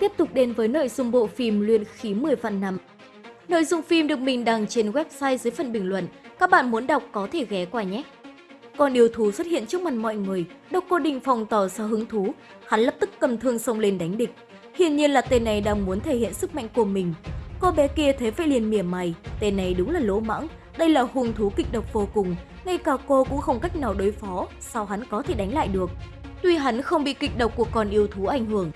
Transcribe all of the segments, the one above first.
Tiếp tục đến với nội dung bộ phim Luyện khí 10 vạn năm. Nội dung phim được mình đăng trên website dưới phần bình luận. Các bạn muốn đọc có thể ghé qua nhé. Con yêu thú xuất hiện trước mặt mọi người, Độc Cô Đình phòng tỏ ra hứng thú, hắn lập tức cầm thương xông lên đánh địch. Hiển nhiên là tên này đang muốn thể hiện sức mạnh của mình. Cô bé kia thấy vậy liền mỉa mày, tên này đúng là lỗ mãng, đây là hung thú kịch độc vô cùng, ngay cả cô cũng không cách nào đối phó, sao hắn có thể đánh lại được. Tuy hắn không bị kịch độc của con yêu thú ảnh hưởng,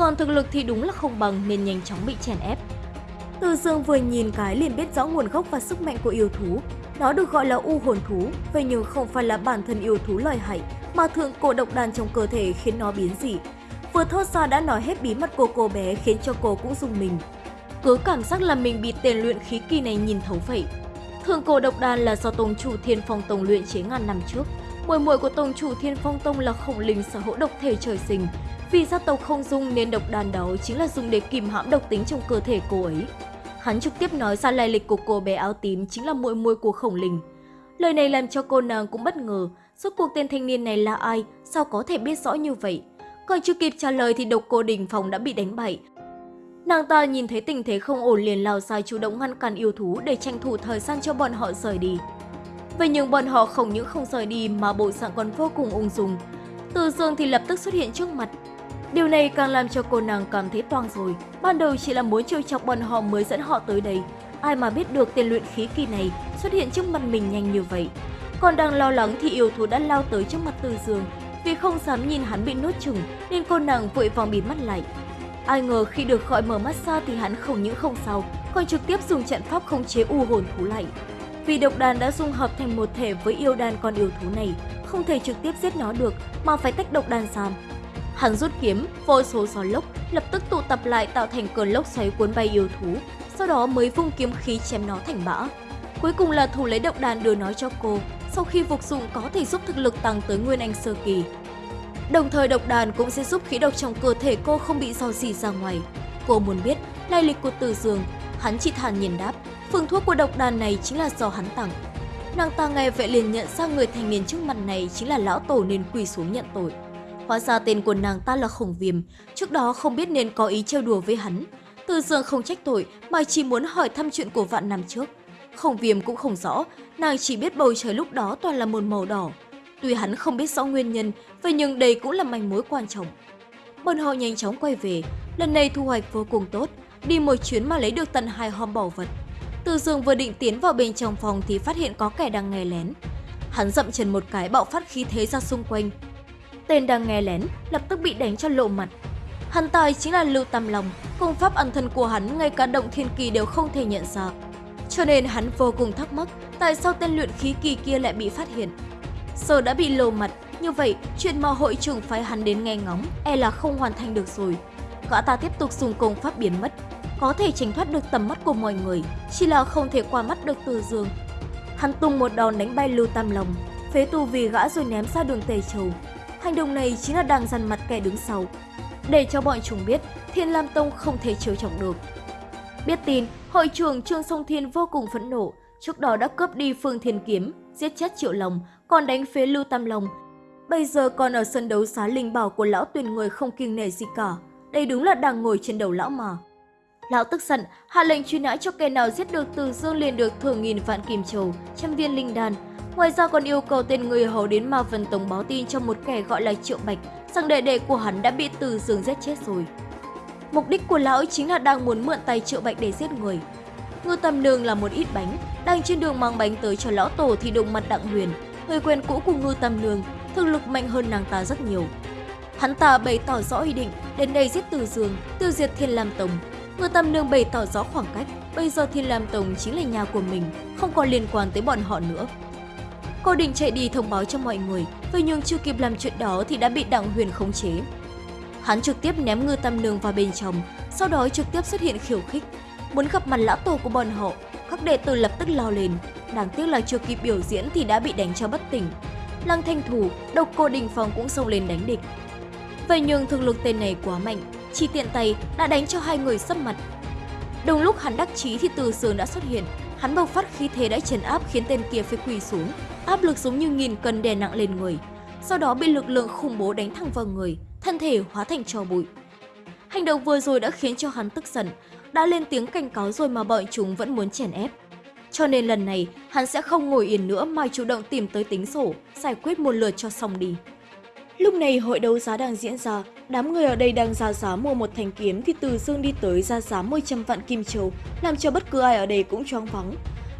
còn thực lực thì đúng là không bằng nên nhanh chóng bị chèn ép. Từ dương vừa nhìn cái liền biết rõ nguồn gốc và sức mạnh của yêu thú. Nó được gọi là u hồn thú, vậy nhưng không phải là bản thân yêu thú lợi hại, mà thượng cổ độc đan trong cơ thể khiến nó biến dị. Vừa thốt ra đã nói hết bí mật của cô bé khiến cho cô cũng dùng mình. Cứ cảm giác là mình bị tên luyện khí kỳ này nhìn thấu vậy. Thượng cổ độc đan là do tông chủ Thiên Phong Tông luyện chế ngàn năm trước. Muội muội của tông chủ Thiên Phong Tông là khổng linh sở hữu độc thể trời sinh. Vì gia tộc không dung nên độc đan đó chính là dùng để kìm hãm độc tính trong cơ thể cô ấy. Hắn trực tiếp nói ra lai lịch của cô bé áo tím chính là muội muội của khổng linh. Lời này làm cho cô nàng cũng bất ngờ, suốt cuộc tên thanh niên này là ai, sao có thể biết rõ như vậy. Còn chưa kịp trả lời thì độc cô đình phòng đã bị đánh bại. Nàng ta nhìn thấy tình thế không ổn liền lao ra chủ động ngăn cản yêu thú để tranh thủ thời gian cho bọn họ rời đi. Vậy nhưng bọn họ không những không rời đi mà bộ dạng còn vô cùng ung dung. Từ dương thì lập tức xuất hiện trước mặt. Điều này càng làm cho cô nàng cảm thấy toang rồi. Ban đầu chỉ là muốn trêu chọc bọn họ mới dẫn họ tới đây. Ai mà biết được tiền luyện khí kỳ này xuất hiện trước mặt mình nhanh như vậy. Còn đang lo lắng thì yêu thú đã lao tới trước mặt Từ Dương. Vì không dám nhìn hắn bị nuốt chừng nên cô nàng vội vàng bịt mắt lại. Ai ngờ khi được gọi mở mắt ra thì hắn không những không sao, còn trực tiếp dùng trận pháp không chế u hồn thú lại. Vì độc đàn đã dung hợp thành một thể với yêu đàn con yêu thú này, không thể trực tiếp giết nó được mà phải tách độc đàn ra. Hắn rút kiếm, vô số gió lốc, lập tức tụ tập lại tạo thành cơn lốc xoáy cuốn bay yêu thú, sau đó mới vung kiếm khí chém nó thành bã. Cuối cùng là thủ lấy độc đàn đưa nó cho cô, sau khi phục dụng có thể giúp thực lực tăng tới Nguyên Anh Sơ Kỳ. Đồng thời độc đàn cũng sẽ giúp khí độc trong cơ thể cô không bị dò dỉ ra ngoài. Cô muốn biết lai lịch của Từ Dương, hắn chỉ thản nhiên đáp, phương thuốc của độc đàn này chính là do hắn tặng. Nàng ta nghe vậy liền nhận ra người thanh niên trước mặt này chính là lão tổ nên quỳ xuống nhận tội. Hóa ra tên của nàng ta là Khổng Viêm, trước đó không biết nên có ý trêu đùa với hắn. Từ Dương không trách tội mà chỉ muốn hỏi thăm chuyện của vạn năm trước. Khổng Viêm cũng không rõ, nàng chỉ biết bầu trời lúc đó toàn là một màu đỏ. Tuy hắn không biết rõ nguyên nhân, vậy nhưng đây cũng là manh mối quan trọng. Bọn họ nhanh chóng quay về, lần này thu hoạch vô cùng tốt, đi một chuyến mà lấy được tận hai hòm bảo vật. Từ Dương vừa định tiến vào bên trong phòng thì phát hiện có kẻ đang nghe lén. Hắn dậm chân một cái bạo phát khí thế ra xung quanh. Tên đang nghe lén lập tức bị đánh cho lộ mặt. Hắn tài chính là Lưu Tam Long, công pháp ẩn thân của hắn ngay cả động thiên kỳ đều không thể nhận ra. Cho nên hắn vô cùng thắc mắc tại sao tên luyện khí kỳ kia lại bị phát hiện. Giờ đã bị lộ mặt, như vậy chuyện mà hội trưởng phái hắn đến nghe ngóng e là không hoàn thành được rồi. Gã ta tiếp tục dùng công pháp biến mất, có thể tránh thoát được tầm mắt của mọi người, chỉ là không thể qua mắt được Từ Dương. Hắn tung một đòn đánh bay Lưu Tam Long, phế tu vì gã rồi ném ra đường Tề Châu. Hành động này chính là đang dằn mặt kẻ đứng sau, để cho bọn chúng biết Thiên Lam Tông không thể chiếu trọng được. Biết tin, hội trưởng Trương Song Thiên vô cùng phẫn nộ, trước đó đã cướp đi Phương Thiên Kiếm, giết chết Triệu Long, còn đánh phế Lưu Tam Long. Bây giờ còn ở sân đấu xá linh bảo của lão tuyển người không kiêng nể gì cả. Đây đúng là đang ngồi trên đầu lão mà. Lão tức giận, hạ lệnh truy nã cho kẻ nào giết được Từ Dương liền được thưởng nghìn vạn kim châu, trăm viên linh đan. Ngoài ra còn yêu cầu tên người hầu đến Ma phần tổng báo tin cho một kẻ gọi là Triệu Bạch rằng đệ đệ của hắn đã bị Từ giường giết chết rồi. Mục đích của lão chính là đang muốn mượn tay Triệu Bạch để giết người. Ngư Tâm Nương là một ít bánh, đang trên đường mang bánh tới cho lão tổ thì đụng mặt Đặng Huyền, người quen cũ của Ngư Tâm Nương, thực lực mạnh hơn nàng ta rất nhiều. Hắn ta bày tỏ rõ ý định đến đây giết Từ Dương, tiêu diệt Thiên Lam Tông. Ngư Tâm Nương bày tỏ rõ khoảng cách, bây giờ Thiên Lam Tông chính là nhà của mình, không còn liên quan tới bọn họ nữa. Cô định chạy đi thông báo cho mọi người, vậy nhưng chưa kịp làm chuyện đó thì đã bị Đặng Huyền khống chế. Hắn trực tiếp ném Ngư Tâm Nương vào bên trong, sau đó trực tiếp xuất hiện khiêu khích, muốn gặp mặt lão tổ của bọn họ. Các đệ tử lập tức lao lên, đáng tiếc là chưa kịp biểu diễn thì đã bị đánh cho bất tỉnh. Lăng Thanh Thủ, độc cô Đình Phong cũng xông lên đánh địch. Vậy nhưng thực lực tên này quá mạnh, chỉ tiện tay đã đánh cho hai người sấp mặt. Đồng lúc hắn đắc chí thì Từ Sướng đã xuất hiện, hắn bộc phát khí thế đã trấn áp khiến tên kia phải quỳ xuống, áp lực giống như nghìn cân đè nặng lên người. Sau đó bị lực lượng khủng bố đánh thẳng vào người, thân thể hóa thành tro bụi. Hành động vừa rồi đã khiến cho hắn tức giận, đã lên tiếng cảnh cáo rồi mà bọn chúng vẫn muốn chèn ép. Cho nên lần này, hắn sẽ không ngồi yên nữa mà chủ động tìm tới tính sổ, giải quyết một lượt cho xong đi. Lúc này hội đấu giá đang diễn ra, đám người ở đây đang ra giá mua một thanh kiếm thì Từ Dương đi tới ra giá 100 vạn kim châu, làm cho bất cứ ai ở đây cũng choáng vắng.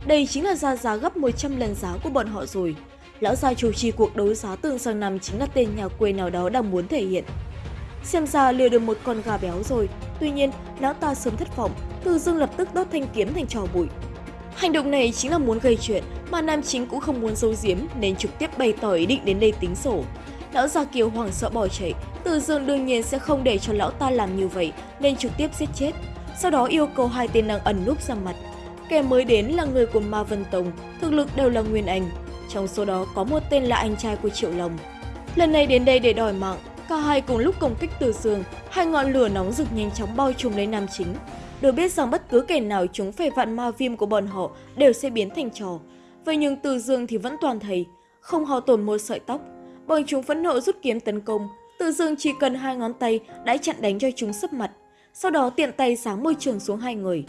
Đây chính là ra giá gấp 100 lần giá của bọn họ rồi. Lão gia chủ trì cuộc đấu giá tương sang năm chính là tên nhà quê nào đó đang muốn thể hiện. Xem ra lừa được một con gà béo rồi, tuy nhiên lão ta sớm thất vọng, Từ Dương lập tức đốt thanh kiếm thành trò bụi. Hành động này chính là muốn gây chuyện, mà nam chính cũng không muốn giấu giếm nên trực tiếp bày tỏ ý định đến đây tính sổ. Lão già Kiều hoảng sợ bỏ chạy, Từ Dương đương nhiên sẽ không để cho lão ta làm như vậy nên trực tiếp giết chết. Sau đó yêu cầu hai tên đang ẩn núp ra mặt. Kẻ mới đến là người của Ma Vân Tông, thực lực đều là Nguyên Anh. Trong số đó có một tên là anh trai của Triệu Long. Lần này đến đây để đòi mạng, cả hai cùng lúc công kích Từ Dương, hai ngọn lửa nóng rực nhanh chóng bao trùm lấy nam chính. Được biết rằng bất cứ kẻ nào chúng phải vạn ma viêm của bọn họ đều sẽ biến thành trò. Vậy nhưng Từ Dương thì vẫn toàn thầy, không hao tổn một sợi tóc. Bọn chúng phẫn nộ rút kiếm tấn công, Từ Dương chỉ cần hai ngón tay đã chặn đánh cho chúng sấp mặt. Sau đó tiện tay sáng môi trường xuống hai người.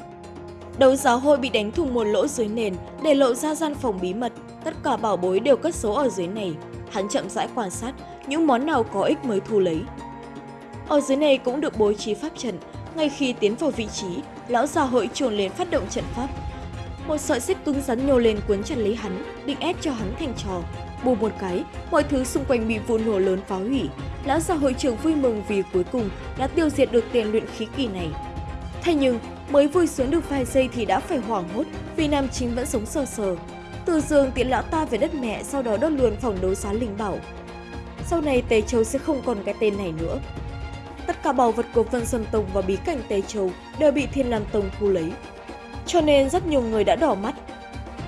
Đấu giáo hội bị đánh thủng một lỗ dưới nền để lộ ra gian phòng bí mật. Tất cả bảo bối đều cất số ở dưới này. Hắn chậm rãi quan sát những món nào có ích mới thu lấy. Ở dưới này cũng được bố trí pháp trận, ngay khi tiến vào vị trí, lão giáo hội chuồn lên phát động trận pháp. Một sợi xích cứng rắn nhô lên cuốn chặt lấy hắn, định ép cho hắn thành trò. Bù một cái, mọi thứ xung quanh bị vụ nổ lớn phá hủy. Lão già hội trưởng vui mừng vì cuối cùng đã tiêu diệt được tiền luyện khí kỳ này. Thế nhưng, mới vui sướng được vài giây thì đã phải hoảng hốt vì nam chính vẫn sống sờ sờ. Từ giường tiện lão ta về đất mẹ sau đó đốt luôn phòng đấu giá linh bảo. Sau này Tề Châu sẽ không còn cái tên này nữa. Tất cả bảo vật của Vân Sơn Tông và bí cảnh Tề Châu đều bị Thiên Lam Tông thu lấy. Cho nên rất nhiều người đã đỏ mắt.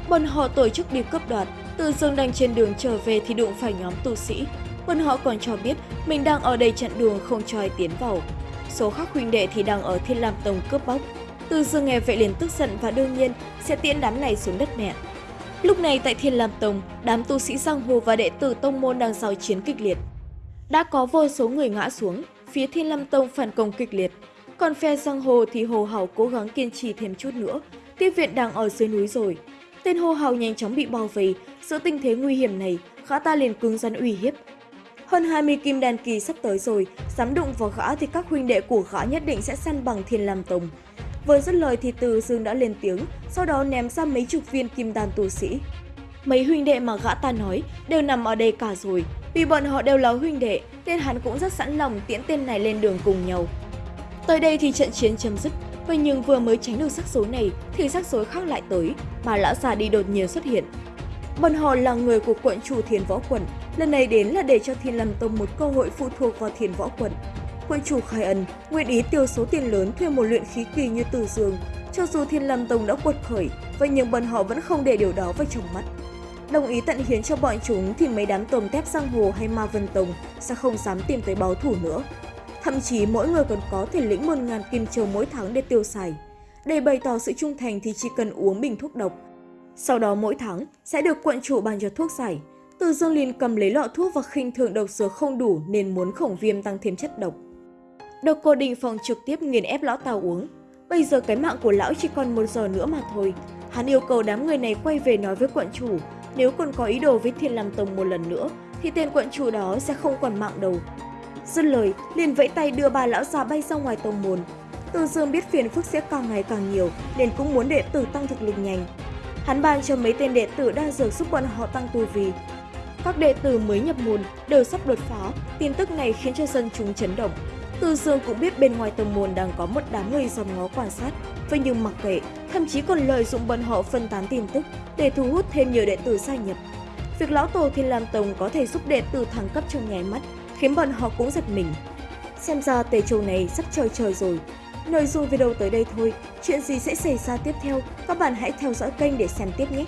Bọn họ tổ chức đi cướp đoạt, từ dương đang trên đường trở về thì đụng phải nhóm tu sĩ. Bọn họ còn cho biết mình đang ở đây chặn đường không cho ai tiến vào. Số khác huynh đệ thì đang ở Thiên Lam Tông cướp bóc. Từ dương nghe vậy liền tức giận và đương nhiên sẽ tiễn đám này xuống đất mẹ. Lúc này tại Thiên Lam Tông, đám tu sĩ giang hồ và đệ tử tông môn đang giao chiến kịch liệt. Đã có vô số người ngã xuống, phía Thiên Lam Tông phản công kịch liệt. Còn phe giang hồ thì Hồ Hào cố gắng kiên trì thêm chút nữa, tiếp viện đang ở dưới núi rồi. Tên Hồ Hào nhanh chóng bị bao vây, giữa tình thế nguy hiểm này, gã ta liền cứng rắn uy hiếp. Hơn 20 kim đan kỳ sắp tới rồi, dám đụng vào gã thì các huynh đệ của gã nhất định sẽ săn bằng Thiên làm Tông. Vừa dứt lời thì Từ Dương đã lên tiếng, sau đó ném ra mấy chục viên kim đan tu sĩ. Mấy huynh đệ mà gã ta nói đều nằm ở đây cả rồi, vì bọn họ đều là huynh đệ, nên hắn cũng rất sẵn lòng tiễn tên này lên đường cùng nhau. Tới đây thì trận chiến chấm dứt, vậy nhưng vừa mới tránh được sắc số này thì sắc số khác lại tới, mà lão già đi đột nhiên xuất hiện. Bọn họ là người của quận chủ thiền Võ Quận, lần này đến là để cho Thiên Lâm Tông một cơ hội phụ thuộc vào thiền Võ Quận. Quận chủ khai ân, nguyện ý tiêu số tiền lớn thuê một luyện khí kỳ như Từ Dương. Cho dù Thiên Lâm Tông đã quật khởi, vậy nhưng bọn họ vẫn không để điều đó vào trong mắt. Đồng ý tận hiến cho bọn chúng thì mấy đám tôm tép giang hồ hay ma vân tông sẽ không dám tìm tới báo thủ nữa. Thậm chí mỗi người còn có thể lĩnh 1.000 kim châu mỗi tháng để tiêu xài. Để bày tỏ sự trung thành thì chỉ cần uống bình thuốc độc. Sau đó mỗi tháng sẽ được quận chủ bàn cho thuốc giải. Từ Dương liền cầm lấy lọ thuốc và khinh thường độc dược không đủ nên muốn khổng viêm tăng thêm chất độc. Độc cô đình phòng trực tiếp nghiền ép lão tàu uống. Bây giờ cái mạng của lão chỉ còn một giờ nữa mà thôi. Hắn yêu cầu đám người này quay về nói với quận chủ nếu còn có ý đồ với Thiên Lam Tông một lần nữa, thì tên quận chủ đó sẽ không còn mạng đâu. Dứt lời, liền vẫy tay đưa bà lão già bay ra ngoài tông môn. Từ dương biết phiền phức sẽ càng ngày càng nhiều, nên cũng muốn đệ tử tăng thực lực nhanh. Hắn ban cho mấy tên đệ tử đa dược giúp bọn họ tăng tu vi. Các đệ tử mới nhập môn đều sắp đột phá, tin tức này khiến cho dân chúng chấn động. Từ dương cũng biết bên ngoài tông môn đang có một đám người dòm ngó quan sát, vậy nhưng mặc kệ, thậm chí còn lợi dụng bọn họ phân tán tin tức để thu hút thêm nhiều đệ tử gia nhập. Việc lão tổ Thiên Lam Tông có thể giúp đệ tử thăng cấp trong nháy mắt, khiến bọn họ cũng giật mình. Xem ra tề châu này sắp trời trời rồi. Nội dung video tới đây thôi, chuyện gì sẽ xảy ra tiếp theo, các bạn hãy theo dõi kênh để xem tiếp nhé!